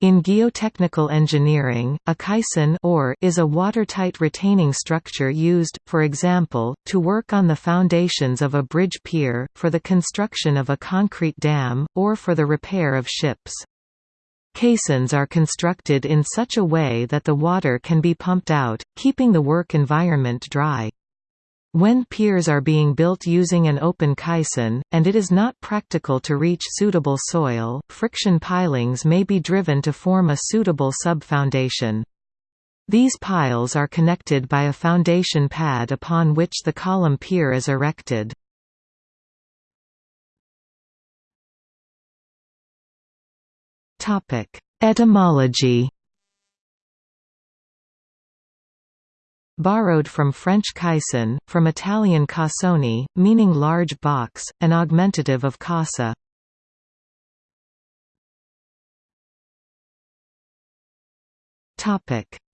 In geotechnical engineering, a caisson or is a watertight retaining structure used, for example, to work on the foundations of a bridge pier, for the construction of a concrete dam, or for the repair of ships. Caissons are constructed in such a way that the water can be pumped out, keeping the work environment dry. When piers are being built using an open caisson, and it is not practical to reach suitable soil, friction pilings may be driven to form a suitable sub-foundation. These piles are connected by a foundation pad upon which the column pier is erected. Etymology Borrowed from French caisson, from Italian cassone, meaning large box, an augmentative of casa.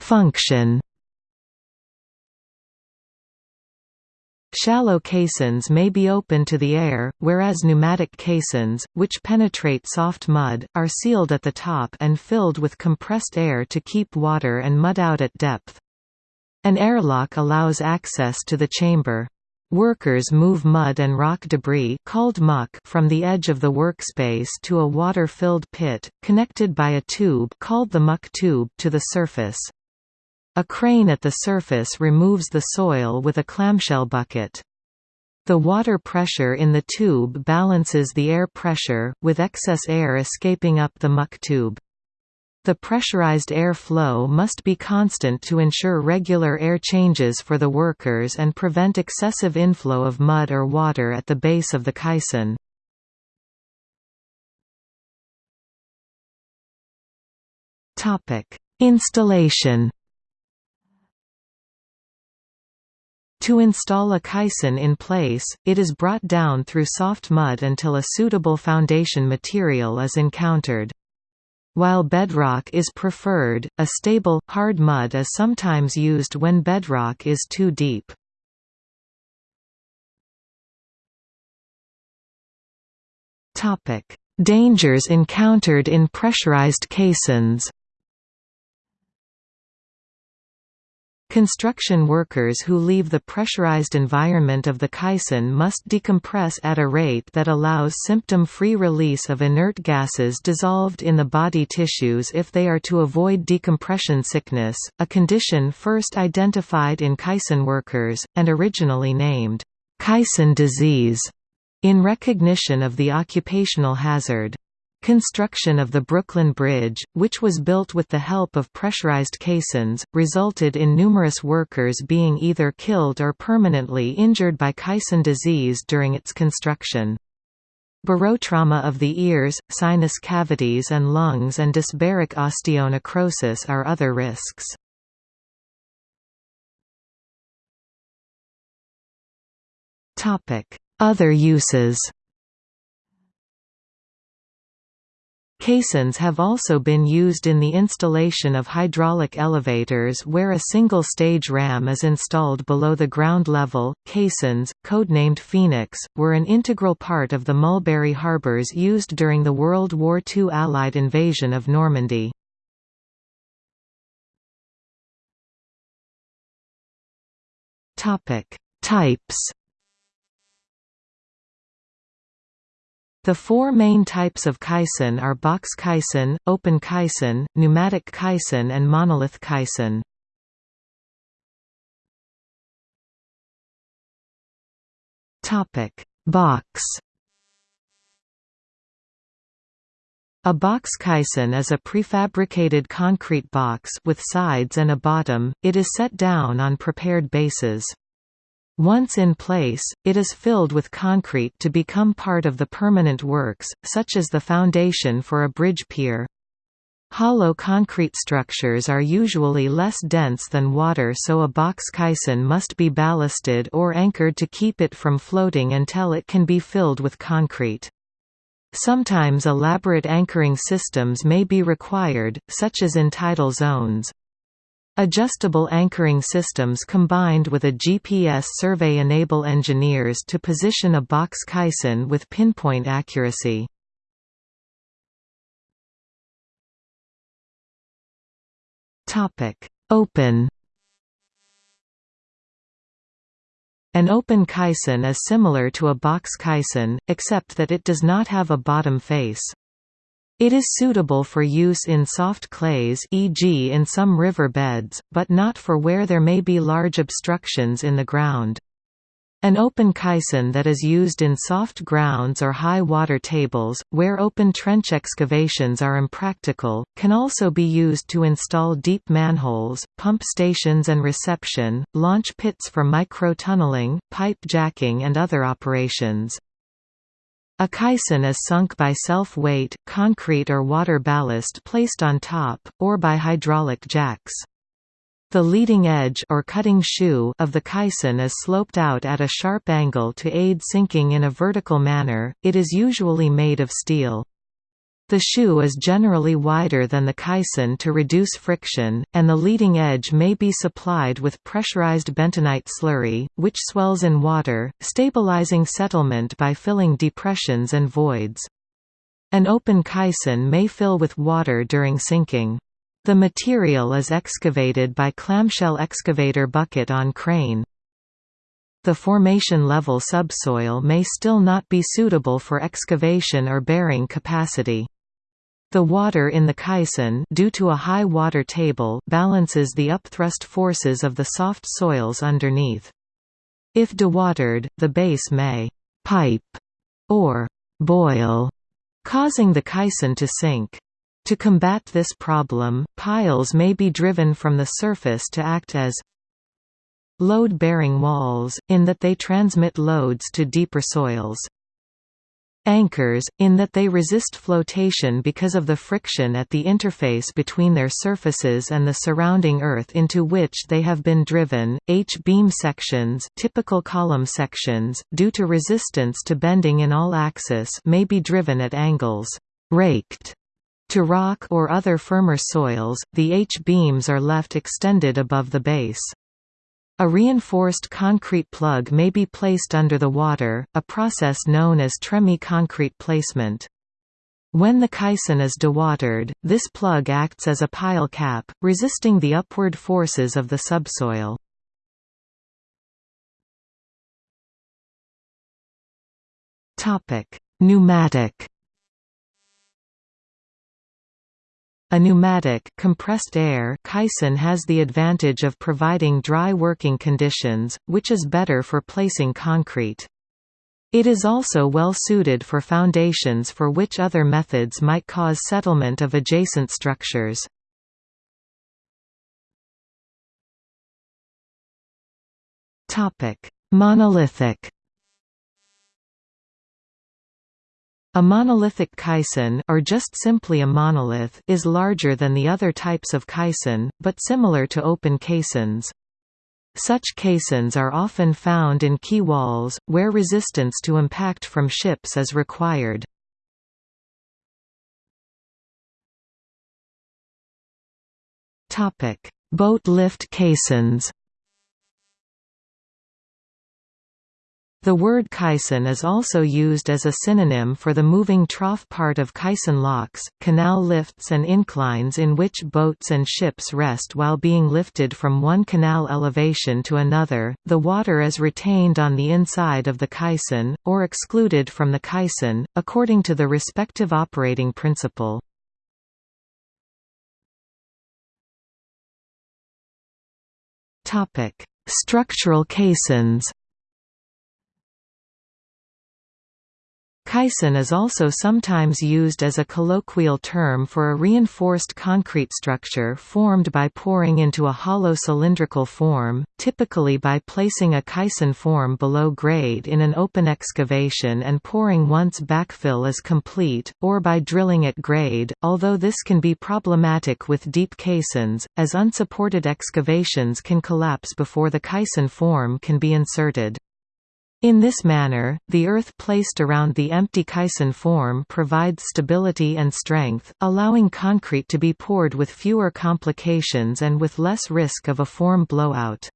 Function Shallow caissons may be open to the air, whereas pneumatic caissons, which penetrate soft mud, are sealed at the top and filled with compressed air to keep water and mud out at depth. An airlock allows access to the chamber. Workers move mud and rock debris called muck from the edge of the workspace to a water-filled pit, connected by a tube called the muck tube to the surface. A crane at the surface removes the soil with a clamshell bucket. The water pressure in the tube balances the air pressure, with excess air escaping up the muck tube. The pressurized air flow must be constant to ensure regular air changes for the workers and prevent excessive inflow of mud or water at the base of the caisson. Installation To install a caisson in place, it is brought down through soft mud until a suitable foundation material is encountered. While bedrock is preferred, a stable, hard mud is sometimes used when bedrock is too deep. Dangers encountered in pressurized caissons Construction workers who leave the pressurized environment of the caisson must decompress at a rate that allows symptom-free release of inert gases dissolved in the body tissues if they are to avoid decompression sickness, a condition first identified in caisson workers, and originally named, caisson disease, in recognition of the occupational hazard. Construction of the Brooklyn Bridge, which was built with the help of pressurized caissons, resulted in numerous workers being either killed or permanently injured by caisson disease during its construction. Barotrauma of the ears, sinus cavities and lungs and dysbaric osteonecrosis are other risks. Other uses Caissons have also been used in the installation of hydraulic elevators where a single stage ram is installed below the ground level. Caissons, codenamed Phoenix, were an integral part of the Mulberry harbours used during the World War II Allied invasion of Normandy. Topic: Types The four main types of caisson are box caisson, open caisson, pneumatic caisson and monolith caisson. Box A box caisson is a prefabricated concrete box with sides and a bottom, it is set down on prepared bases. Once in place, it is filled with concrete to become part of the permanent works, such as the foundation for a bridge pier. Hollow concrete structures are usually less dense than water so a box caisson must be ballasted or anchored to keep it from floating until it can be filled with concrete. Sometimes elaborate anchoring systems may be required, such as in tidal zones. Adjustable anchoring systems combined with a GPS survey enable engineers to position a box caisson with pinpoint accuracy. Open An open caisson is similar to a box caisson, except that it does not have a bottom face. It is suitable for use in soft clays e.g. in some river beds, but not for where there may be large obstructions in the ground. An open caisson that is used in soft grounds or high water tables, where open trench excavations are impractical, can also be used to install deep manholes, pump stations and reception, launch pits for micro-tunneling, pipe jacking and other operations. A caisson is sunk by self-weight, concrete or water ballast placed on top, or by hydraulic jacks. The leading edge or cutting shoe of the caisson is sloped out at a sharp angle to aid sinking in a vertical manner, it is usually made of steel. The shoe is generally wider than the caisson to reduce friction, and the leading edge may be supplied with pressurized bentonite slurry, which swells in water, stabilizing settlement by filling depressions and voids. An open caisson may fill with water during sinking. The material is excavated by clamshell excavator bucket on crane. The formation level subsoil may still not be suitable for excavation or bearing capacity. The water in the caisson due to a high water table balances the upthrust forces of the soft soils underneath. If dewatered, the base may «pipe» or «boil», causing the caisson to sink. To combat this problem, piles may be driven from the surface to act as load-bearing walls, in that they transmit loads to deeper soils. Anchors, in that they resist flotation because of the friction at the interface between their surfaces and the surrounding earth into which they have been driven. H-beam sections, typical column sections, due to resistance to bending in all axis, may be driven at angles raked to rock or other firmer soils, the H-beams are left extended above the base. A reinforced concrete plug may be placed under the water, a process known as tremie concrete placement. When the caisson is dewatered, this plug acts as a pile cap, resisting the upward forces of the subsoil. Pneumatic A pneumatic compressed air caisson has the advantage of providing dry working conditions, which is better for placing concrete. It is also well suited for foundations for which other methods might cause settlement of adjacent structures. Monolithic A monolithic caisson or just simply a monolith is larger than the other types of caisson, but similar to open caissons. Such caissons are often found in quay walls, where resistance to impact from ships is required. Boat lift caissons The word caisson is also used as a synonym for the moving trough part of caisson locks, canal lifts and inclines in which boats and ships rest while being lifted from one canal elevation to another. The water is retained on the inside of the caisson, or excluded from the caisson, according to the respective operating principle. Structural caissons Caisson is also sometimes used as a colloquial term for a reinforced concrete structure formed by pouring into a hollow cylindrical form, typically by placing a caisson form below grade in an open excavation and pouring once backfill is complete, or by drilling at grade, although this can be problematic with deep caissons, as unsupported excavations can collapse before the caisson form can be inserted. In this manner, the earth placed around the empty caisson form provides stability and strength, allowing concrete to be poured with fewer complications and with less risk of a form blowout.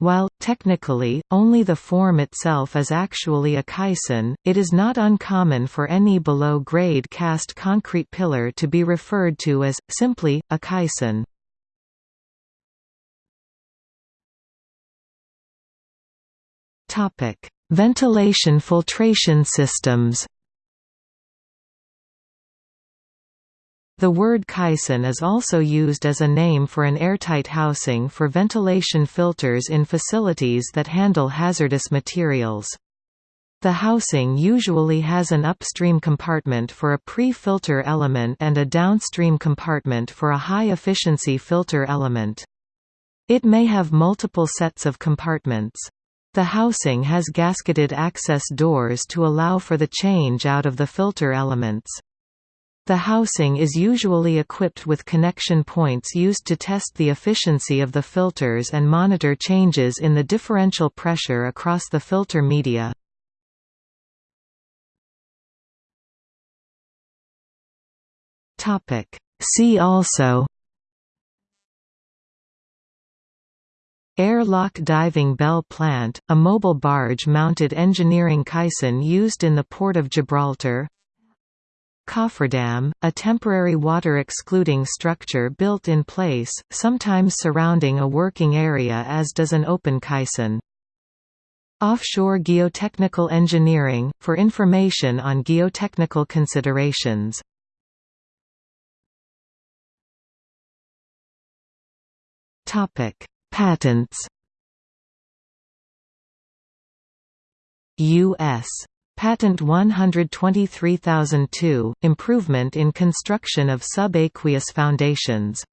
While, technically, only the form itself is actually a caisson, it is not uncommon for any below-grade cast concrete pillar to be referred to as, simply, a caisson. Ventilation filtration systems The word caisson is also used as a name for an airtight housing for ventilation filters in facilities that handle hazardous materials. The housing usually has an upstream compartment for a pre-filter element and a downstream compartment for a high-efficiency filter element. It may have multiple sets of compartments. The housing has gasketed access doors to allow for the change out of the filter elements. The housing is usually equipped with connection points used to test the efficiency of the filters and monitor changes in the differential pressure across the filter media. See also Airlock diving bell plant, a mobile barge-mounted engineering caisson used in the Port of Gibraltar Cofferdam, a temporary water-excluding structure built in place, sometimes surrounding a working area as does an open caisson. Offshore geotechnical engineering, for information on geotechnical considerations. Patents U.S. Patent 123002, Improvement in construction of subaqueous foundations